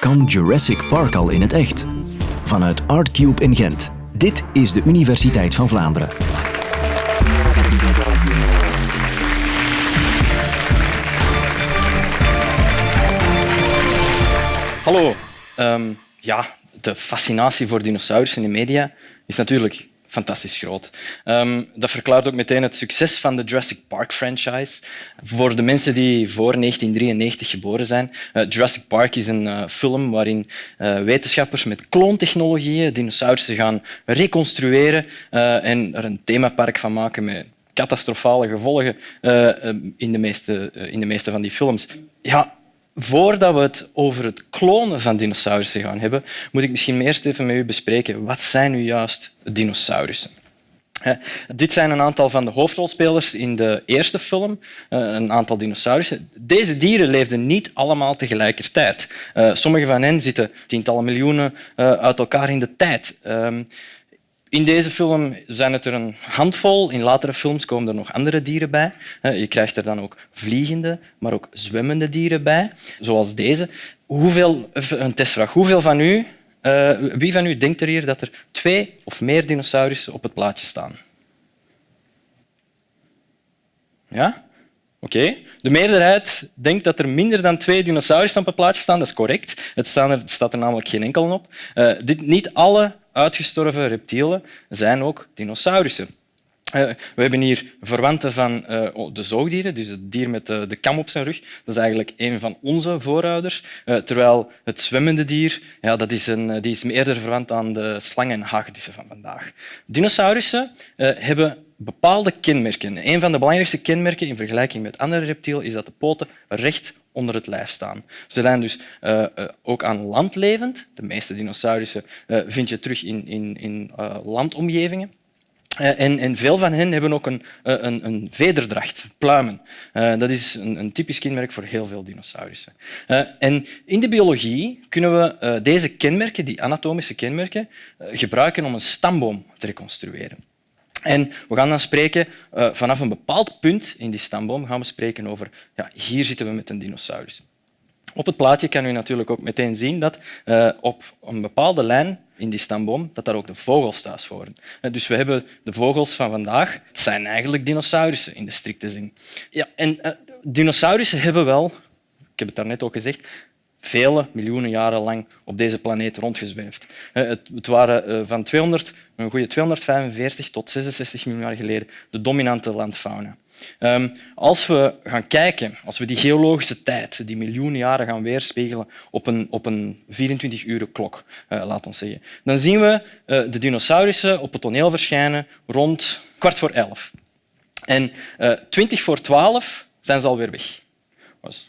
Kan Jurassic Park al in het echt? Vanuit Artcube in Gent. Dit is de Universiteit van Vlaanderen. Hallo. Ehm, ja, de fascinatie voor dinosaurussen in de media is natuurlijk fantastisch groot. Ehm, dat verklaart ook meteen het succes van de Jurassic Park franchise. Voor de mensen die voor 1993 geboren zijn, uh, Jurassic Park is een uh, film waarin uh, wetenschappers met kloontechnologieën dinosaurussen gaan reconstrueren en er een themapark van maken met catastrofale gevolgen in, de meeste, in de meeste van die films. Ja, Voordat we het over het klonen van dinosaurussen gaan hebben, moet ik misschien eerst even met u bespreken wat zijn nu juist dinosaurussen. Dit zijn een aantal van de hoofdrolspelers in de eerste film, een aantal dinosaurussen. Deze dieren leefden niet allemaal tegelijkertijd. Eh, sommige van hen zitten tientallen miljoenen eh, uit elkaar in de tijd. In deze film zijn het er een handvol. In latere films komen er nog andere dieren bij. Je krijgt er dan ook vliegende, maar ook zwemmende dieren bij, zoals deze. Hoeveel, een testvraag. Hoeveel van u, uh, wie van u denkt er hier dat er twee of meer dinosaurussen op het plaatje staan? Ja? Oké. De meerderheid denkt dat er minder dan twee dinosaurussen op het plaatje staan. Dat is correct. Het staat er, staat er namelijk geen enkel op. Uh, dit, niet alle uitgestorven reptielen zijn ook dinosaurussen. Uh, we hebben hier verwanten van uh, de zoogdieren, dus het dier met de, de, kam op zijn rug. Dat is eigenlijk een van onze voorouders. Terwijl het zwemmende dier ja, dat is, een, die is eerder verwant aan de slangen en hagedissen van vandaag. Dinosaurussen hebben bepaalde kenmerken. Een van de belangrijkste kenmerken in vergelijking met andere reptielen is dat de poten recht onder het lijf staan. Ze zijn dus uh, uh, ook aan land levend. De meeste dinosaurussen uh, vind je terug in, in, in landomgevingen. En, en, veel van hen hebben ook een, een, een vederdracht, pluimen. dat is een, een, typisch kenmerk voor heel veel dinosaurussen. en in de biologie kunnen we deze kenmerken, die anatomische kenmerken, gebruiken om een stamboom te reconstrueren. En we gaan dan spreken uh, vanaf een bepaald punt in die stamboom gaan we spreken over ja, hier zitten we met een dinosaurus. Op het plaatje kan u natuurlijk ook meteen zien dat uh, op een bepaalde lijn in die stamboom dat daar ook de vogels thuis horen. Uh, dus we hebben de vogels van vandaag. Het zijn eigenlijk dinosaurussen in de strikte zin. Ja, en dinosaurussen hebben wel, ik heb het daarnet ook gezegd, vele miljoenen jaren lang op deze planeet rondgezwerfd. Het waren eh, van 200, een goede 245 tot 66 miljoen jaar geleden de dominante landfauna. Ehm, als we gaan kijken, als we die geologische tijd, die miljoenen jaren gaan weerspiegelen op een, op een 24-uren klok, uh, laat ons zeggen, dan zien we de dinosaurussen op het toneel verschijnen rond kwart voor elf. En twintig voor twaalf zijn ze alweer weg.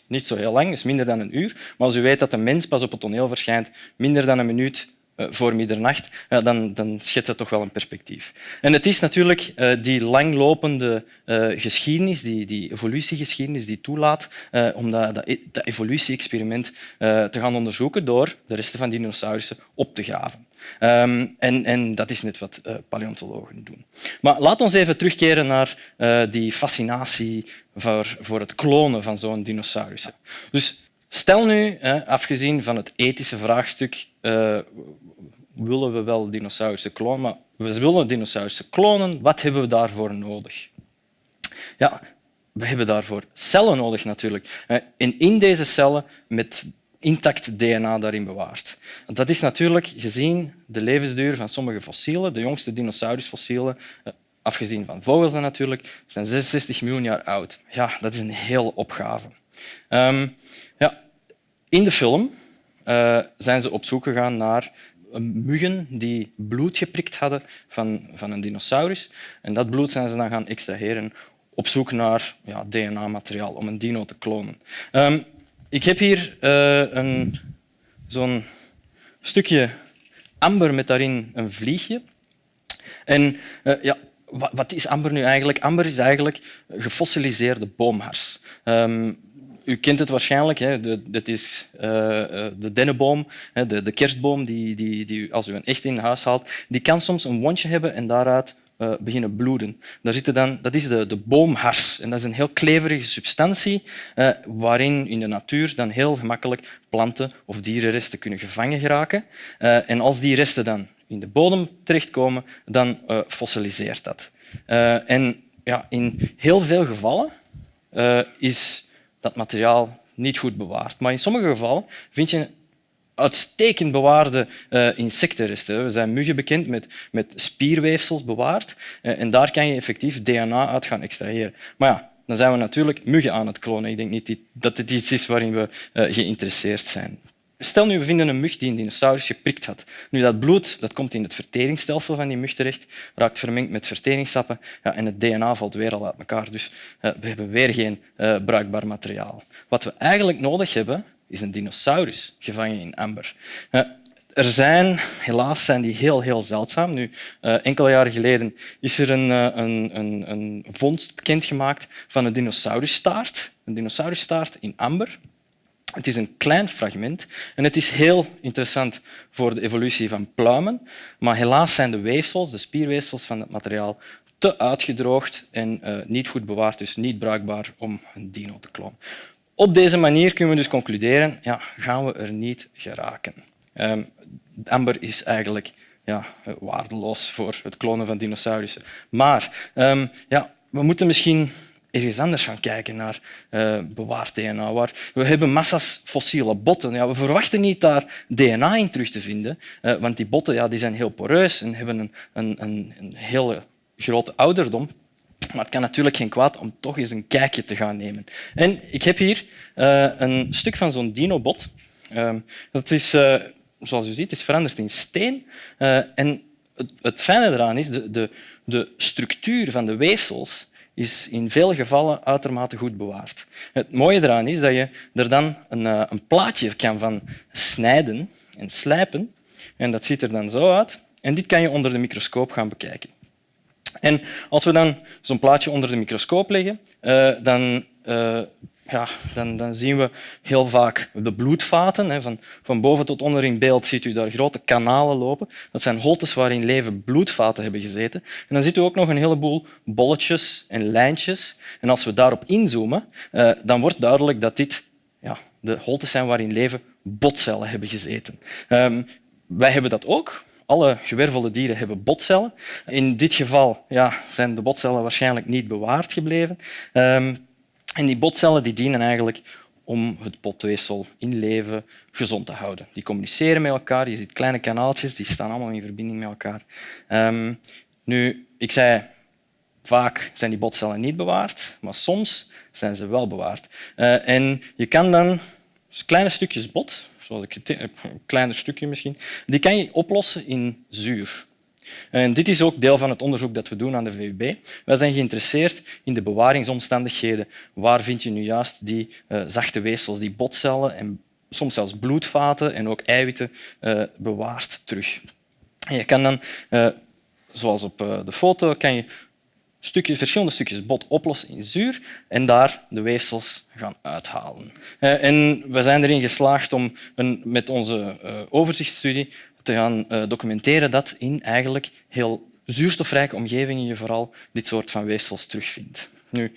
Niet zo heel lang, is minder dan een uur. Maar als u weet dat een mens pas op het toneel verschijnt minder dan een minuut voor middernacht, dan, dan schetst dat toch wel een perspectief. En het is natuurlijk uh, die langlopende uh, geschiedenis, die, die evolutiegeschiedenis, die toelaat om dat, dat, dat evolutie-experiment te gaan onderzoeken door de resten van dinosaurussen op te graven. Um, en, en, dat is net wat paleontologen doen. Maar laat ons even terugkeren naar die fascinatie voor, voor het klonen van zo'n dinosaurus. Dus stel nu, afgezien van het ethische vraagstuk, willen we wel dinosaurussen klonen, maar we willen dinosaurussen klonen, wat hebben we daarvoor nodig? Ja, we hebben daarvoor cellen nodig natuurlijk. En in deze cellen, met intact DNA daarin bewaard. Dat is natuurlijk gezien de levensduur van sommige fossielen, de jongste dinosaurusfossielen, eh, afgezien van vogels dan natuurlijk, zijn 66 miljoen jaar oud. Ja, dat is een hele opgave. Um, in de film uh, zijn ze op zoek gegaan naar muggen die bloed geprikt hadden van, van een dinosaurus. En dat bloed zijn ze dan gaan extraheren op zoek naar ja, DNA-materiaal om een dino te klonen. Um, ik heb hier uh, zo'n stukje amber met daarin een vliegje. En ja, wat, wat, is amber nu eigenlijk? Amber is eigenlijk gefossiliseerde boomhars. Um, u kent het waarschijnlijk, hè. Dat is uh, de dennenboom, de, de kerstboom, die, die, die, als u een echt in huis haalt, die kan soms een wondje hebben en daaruit uh, beginnen bloeden. Daar zitten dan, dat is de, de boomhars. En dat is een heel kleverige substantie waarin in de natuur dan heel gemakkelijk planten of dierenresten kunnen gevangen geraken. En als die resten dan in de bodem terechtkomen, dan fossiliseert dat. en ja, in heel veel gevallen is dat materiaal niet goed bewaard. Maar in sommige gevallen vind je uitstekend bewaarde uh, insectenresten. We zijn muggen bekend met, met spierweefsels bewaard uh, en daar kan je effectief DNA uit gaan extraheren. Maar ja, dan zijn we natuurlijk muggen aan het klonen. Ik denk niet dat dit iets is waarin we uh, geïnteresseerd zijn. Stel nu, we vinden een mug die een dinosaurus geprikt had. Nu, dat bloed dat komt in het verteringsstelsel van die mug terecht, raakt vermengd met verteringssappen ja, en het DNA valt weer al uit elkaar. Dus uh, we hebben weer geen uh, bruikbaar materiaal. Wat we eigenlijk nodig hebben, is een dinosaurus gevangen in amber. Uh, er zijn, helaas zijn die heel, heel zeldzaam. Nu, enkele jaren geleden is er een, een, een, een vondst bekendgemaakt van een dinosaurusstaart. Een dinosaurusstaart in amber. Het is een klein fragment en het is heel interessant voor de evolutie van pluimen, maar helaas zijn de weefsels, de spierweefsels van het materiaal, te uitgedroogd en uh, niet goed bewaard, dus niet bruikbaar om een dino te klonen. Op deze manier kunnen we dus concluderen, ja, gaan we er niet geraken. Um, amber is eigenlijk ja, waardeloos voor het klonen van dinosaurussen. Maar um, ja, we moeten misschien ergens anders gaan kijken naar uh, bewaard DNA. We hebben massa's fossiele botten. Ja, we verwachten niet daar DNA in terug te vinden, uh, want die botten ja, die zijn heel poreus en hebben een, een, een, een hele grote ouderdom. Maar het kan natuurlijk geen kwaad om toch eens een kijkje te gaan nemen. En ik heb hier uh, een stuk van zo'n dinobot. dat is, zoals u ziet, is veranderd in steen. en het, het fijne eraan is, de, de, de structuur van de weefsels is in veel gevallen uitermate goed bewaard. Het mooie eraan is dat je er dan een, eh, een plaatje kan van snijden en slijpen. En dat ziet er dan zo uit. En dit kan je onder de microscoop gaan bekijken. En als we dan zo'n plaatje onder de microscoop leggen, uh, dan uh, ja, dan, dan, zien we heel vaak de bloedvaten. Hè, van, van boven tot onder in beeld ziet u daar grote kanalen lopen. Dat zijn holtes waarin leven bloedvaten hebben gezeten. En dan ziet u ook nog een heleboel bolletjes en lijntjes. En als we daarop inzoomen, eh, dan wordt duidelijk dat dit ja, de holtes zijn waarin leven botcellen hebben gezeten. Um, wij hebben dat ook. Alle gewervelde dieren hebben botcellen. In dit geval ja, zijn de botcellen waarschijnlijk niet bewaard gebleven. Um, en die botcellen die dienen eigenlijk om het botweefsel in leven gezond te houden. Die communiceren met elkaar. Je ziet kleine kanaaltjes, die staan allemaal in verbinding met elkaar. Um, nu, ik zei, vaak zijn die botcellen niet bewaard, maar soms zijn ze wel bewaard. Uh, en je kan dan kleine stukjes bot, zoals ik een kleiner stukje misschien, die kan je oplossen in zuur. En dit is ook deel van het onderzoek dat we doen aan de VUB. Wij zijn geïnteresseerd in de bewaringsomstandigheden. Waar vind je nu juist die uh, zachte weefsels, die botcellen en soms zelfs bloedvaten en ook eiwitten uh, bewaard terug. En je kan dan, zoals op de foto, kan je verschillende stukjes bot oplossen in zuur en daar de weefsels gaan uithalen. En we zijn erin geslaagd om een, met onze overzichtsstudie te gaan uh, documenteren dat in eigenlijk heel zuurstofrijke omgevingen je vooral dit soort van weefsels terugvindt. Nu,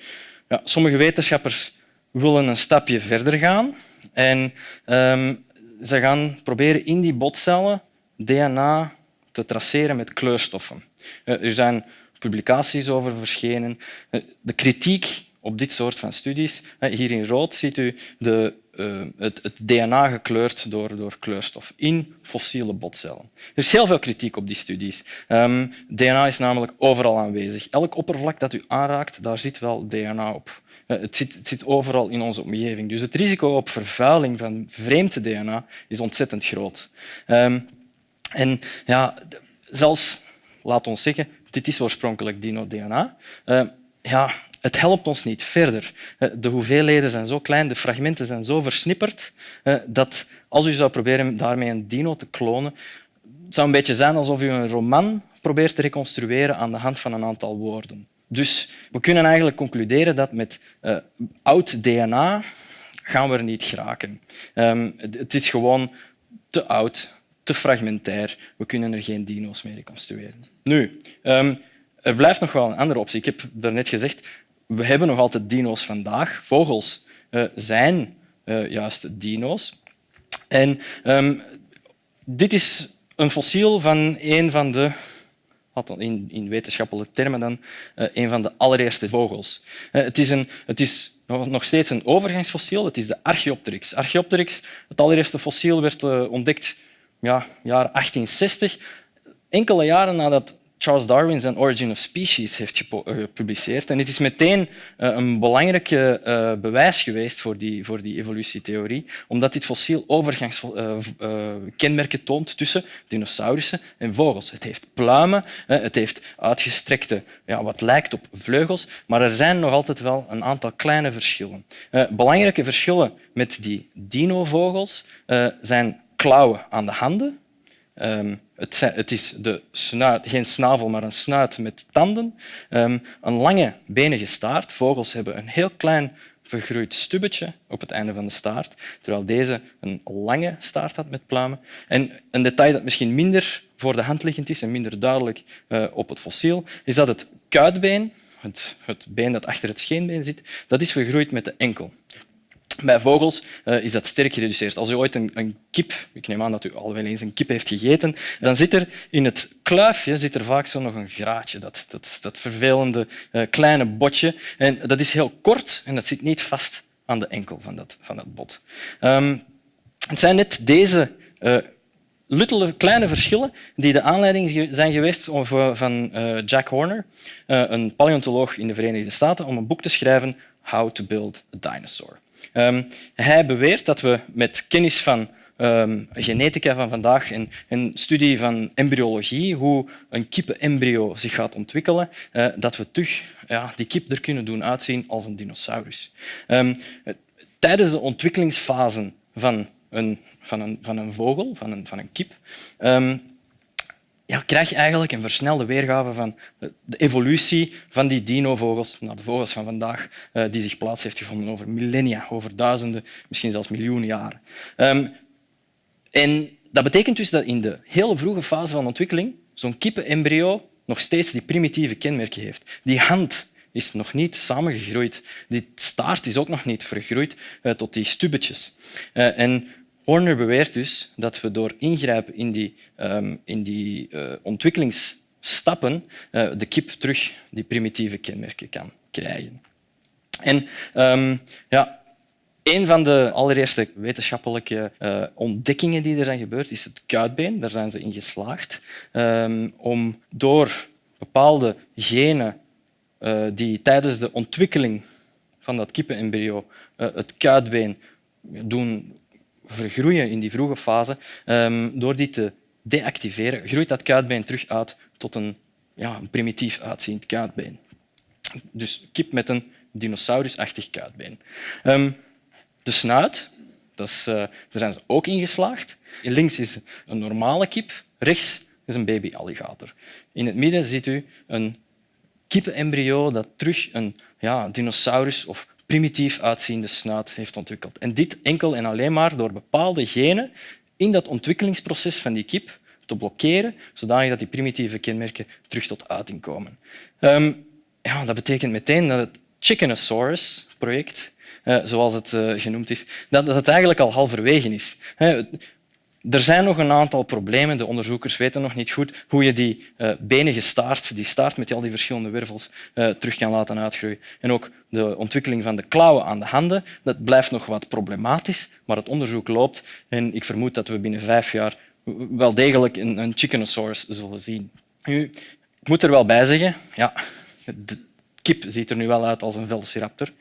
ja, sommige wetenschappers willen een stapje verder gaan en um, ze gaan proberen in die botcellen DNA te traceren met kleurstoffen. Uh, er zijn publicaties over verschenen. Uh, de kritiek op dit soort van studies. Hier in rood ziet u de, uh, het, het, DNA gekleurd door, door kleurstof in fossiele botcellen. Er is heel veel kritiek op die studies. Um, DNA is namelijk overal aanwezig. Elk oppervlak dat u aanraakt, daar zit wel DNA op. Uh, het, zit, zit overal in onze omgeving. Dus het risico op vervuiling van vreemd DNA is ontzettend groot. Um, en ja, zelfs, laat ons zeggen, dit is oorspronkelijk dino-DNA. Uh, ja, het helpt ons niet verder. Eh, de hoeveelheden zijn zo klein, de fragmenten zijn zo versnipperd, eh, dat als u zou proberen daarmee een dino te klonen, het zou een beetje zijn alsof u een roman probeert te reconstrueren aan de hand van een aantal woorden. Dus we kunnen eigenlijk concluderen dat met uh, oud DNA gaan we er niet geraken. Um, het is gewoon te oud, te fragmentair. We kunnen er geen dino's mee reconstrueren. Nu, um, er blijft nog wel een andere optie. Ik heb daarnet gezegd, we hebben nog altijd dino's vandaag. Vogels uh, zijn uh, juist dino's. En um, dit is een fossiel van een van de in, in wetenschappelijke termen dan, uh, een van de allereerste vogels. Het is, een, het is nog steeds een overgangsfossiel. Het is de Archaeopteryx. Archaeopteryx, het allereerste fossiel, werd ontdekt ja, jaar 1860. Enkele jaren nadat Charles Darwin zijn Origin of Species heeft eh, gepubliceerd. En dit is meteen eh, een belangrijke uh, bewijs geweest voor die, voor die evolutietheorie, omdat dit fossiel overgangskenmerken toont tussen dinosaurussen en vogels. Het heeft pluimen, het heeft uitgestrekte, ja, wat lijkt op vleugels, maar er zijn nog altijd wel een aantal kleine verschillen. belangrijke verschillen met die dinovogels zijn klauwen aan de handen, Um, het, is de geen snavel, maar een snuit met tanden. Um, een lange benige staart. Vogels hebben een heel klein vergroeid stubbetje op het einde van de staart, terwijl deze een lange staart had met pluimen. En een detail dat misschien minder voor de hand liggend is en minder duidelijk uh, op het fossiel, is dat het kuitbeen, het, het been dat achter het scheenbeen zit, dat is vergroeid met de enkel. Bij vogels uh, is dat sterk gereduceerd. Als u ooit een, een, kip, ik neem aan dat u al wel eens een kip heeft gegeten, dan zit er in het kluifje zit er vaak zo nog een graatje, dat, dat, dat vervelende uh, kleine botje. En dat is heel kort en dat zit niet vast aan de enkel van dat, van dat bot. Um, het zijn net deze uh, luttele kleine verschillen die de aanleiding zijn geweest van Jack Horner, een paleontoloog in de Verenigde Staten, om een boek te schrijven How to Build a Dinosaur. Um, hij beweert dat we met kennis van um, genetica van vandaag en een studie van embryologie, hoe een kippenembryo zich gaat ontwikkelen, uh, dat we terug ja, die kip er kunnen doen uitzien als een dinosaurus. Um, tijdens de ontwikkelingsfase van een, van een, van een vogel, van een, van een kip, ja, krijg je eigenlijk een versnelde weergave van de evolutie van die dinovogels, nou, de vogels van vandaag, eh, die zich plaats heeft gevonden over millennia, over duizenden, misschien zelfs miljoenen jaren. Um, en dat betekent dus dat in de hele vroege fase van ontwikkeling zo'n kippenembryo nog steeds die primitieve kenmerken heeft. Die hand is nog niet samengegroeid. Die staart is ook nog niet vergroeid uh, tot die stubbetjes. Uh, en Horner beweert dus dat we door ingrijpen in die, um, in die uh, ontwikkelingsstappen uh, de kip terug die primitieve kenmerken kan krijgen. En um, ja, een van de allereerste wetenschappelijke uh, ontdekkingen die er zijn gebeurd is het kuitbeen. Daar zijn ze in geslaagd um, om door bepaalde genen die tijdens de ontwikkeling van dat kippenembryo uh, het kuitbeen doen vergroeien in die vroege fase, um, door die te deactiveren, groeit dat kuitbeen terug uit tot een, ja, een primitief uitziend kuitbeen. Dus kip met een dinosaurusachtig kuitbeen. Um, de snuit, dat uh, daar zijn ze ook in geslaagd. Links is een normale kip, rechts is een babyalligator. In het midden ziet u een kippenembryo dat terug een ja, dinosaurus of primitief uitziende snuit heeft ontwikkeld. En dit enkel en alleen maar door bepaalde genen in dat ontwikkelingsproces van die kip te blokkeren, zodanig dat die primitieve kenmerken terug tot uiting komen. Um, ja, dat betekent meteen dat het Chickenosaurus-project, uh, zoals het uh, genoemd is, dat, dat eigenlijk al halverwege is. Er zijn nog een aantal problemen. De onderzoekers weten nog niet goed hoe je die uh, benige staart, die staart met al die verschillende wervels, uh, terug kan laten uitgroeien. En ook de ontwikkeling van de klauwen aan de handen, dat blijft nog wat problematisch, maar het onderzoek loopt en ik vermoed dat we binnen vijf jaar wel degelijk een, een chickenosaurus zullen zien. Nu, ik moet er wel bij zeggen, ja, de kip ziet er nu wel uit als een velociraptor.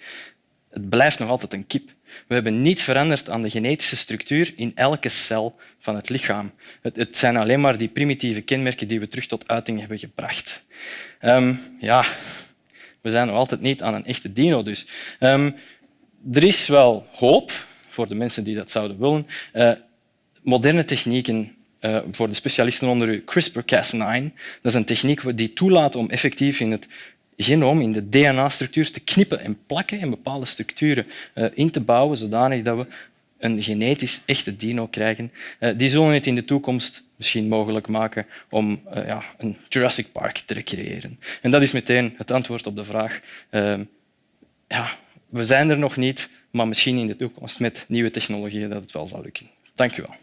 Het blijft nog altijd een kip. We hebben niets veranderd aan de genetische structuur in elke cel van het lichaam. Het, zijn alleen maar die primitieve kenmerken die we terug tot uiting hebben gebracht. Um, ja, we zijn nog altijd niet aan een echte dino. Dus. Um, er is wel hoop voor de mensen die dat zouden willen. Uh, moderne technieken uh, voor de specialisten onder u, CRISPR-Cas9. Dat is een techniek die toelaat om effectief in het genoom, in de DNA-structuur te knippen en plakken en bepaalde structuren uh, in te bouwen, zodanig dat we een genetisch echte dino krijgen. Uh, die zullen het in de toekomst misschien mogelijk maken om uh, ja, een Jurassic Park te creëren. En dat is meteen het antwoord op de vraag. Ja, we zijn er nog niet, maar misschien in de toekomst met nieuwe technologieën dat het wel zal lukken. Dank u wel.